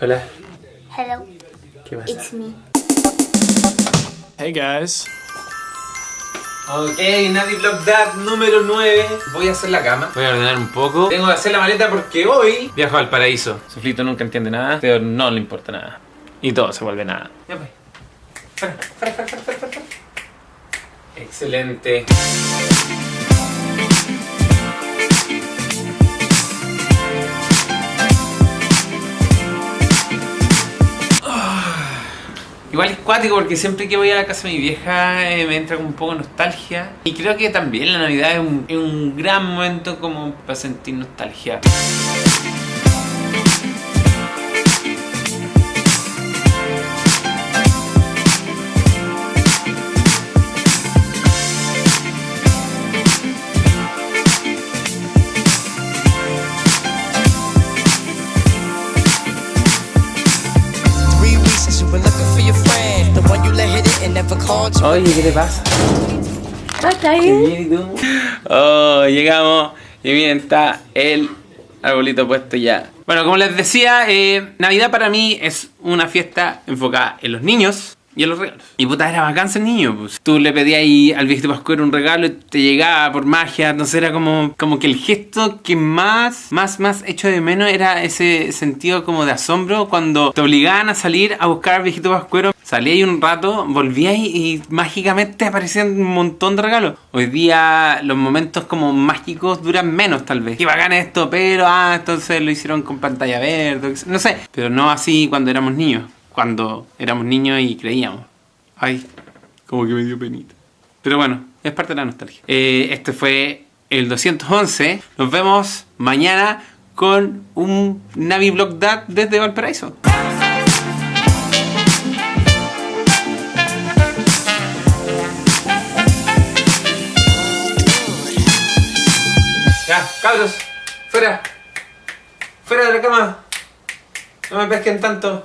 Hola, Hello, ¿qué pasa? it's me. Hey guys. Ok, Navi Vlog Dad número 9. Voy a hacer la cama. Voy a ordenar un poco. Tengo que hacer la maleta porque hoy viajo al paraíso. Soflito nunca entiende nada, pero no le importa nada. Y todo se vuelve nada. Ya pues. Excelente. Igual es cuático porque siempre que voy a la casa de mi vieja eh, me entra un poco de nostalgia. Y creo que también la Navidad es un, es un gran momento como para sentir nostalgia. Oye, ¿qué te pasa? Qué bien. Oh, llegamos y bien está el arbolito puesto ya. Bueno, como les decía, eh, Navidad para mí es una fiesta enfocada en los niños y en los regalos. Y puta, era bacán ser niño, pues. Tú le pedías ahí al viejito pascuero un regalo y te llegaba por magia, no sé, era como, como que el gesto que más, más, más hecho de menos era ese sentido como de asombro cuando te obligaban a salir a buscar al viejito pascuero. Salía ahí un rato, volvías y, y mágicamente aparecían un montón de regalos. Hoy día los momentos como mágicos duran menos tal vez. Qué bacán esto, pero ah, entonces lo hicieron con pantalla verde, no sé. Pero no así cuando éramos niños. Cuando éramos niños y creíamos. Ay, como que me dio penita. Pero bueno, es parte de la nostalgia. Eh, este fue el 211. Nos vemos mañana con un Navi Vlog Dad desde Valparaíso. Ya, cabros, fuera. Fuera de la cama. No me pesquen tanto.